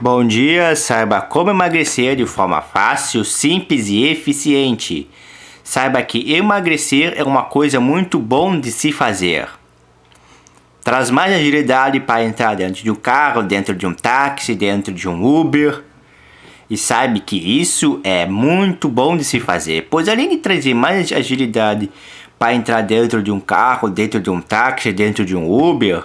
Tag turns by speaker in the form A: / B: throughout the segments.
A: Bom dia, saiba como emagrecer de forma fácil, simples e eficiente. Saiba que emagrecer é uma coisa muito bom de se fazer. Traz mais agilidade para entrar dentro de um carro, dentro de um táxi, dentro de um Uber. E saiba que isso é muito bom de se fazer, pois além de trazer mais agilidade para entrar dentro de um carro, dentro de um táxi, dentro de um Uber,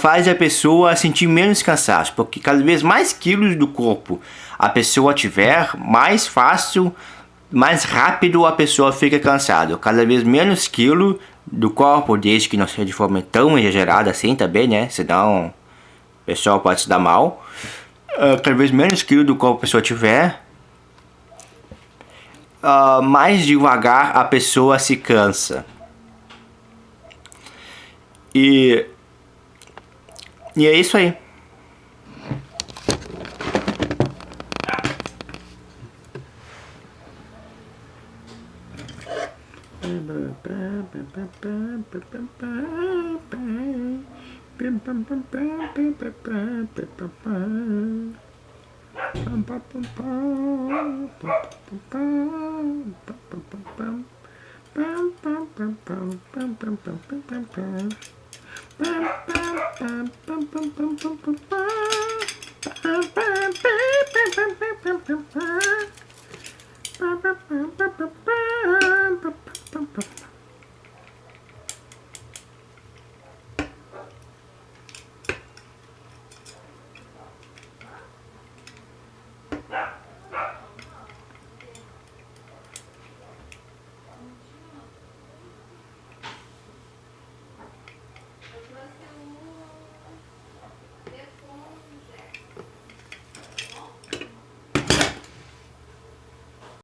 A: faz a pessoa sentir menos cansaço, porque cada vez mais quilos do corpo a pessoa tiver, mais fácil, mais rápido a pessoa fica cansada. Cada vez menos quilo do corpo, desde que não seja de forma tão exagerada assim também, né? Senão o pessoal pode se dar mal. Uh, cada vez menos quilo do corpo a pessoa tiver, uh, mais devagar a pessoa se cansa. E e é isso aí. Yeah.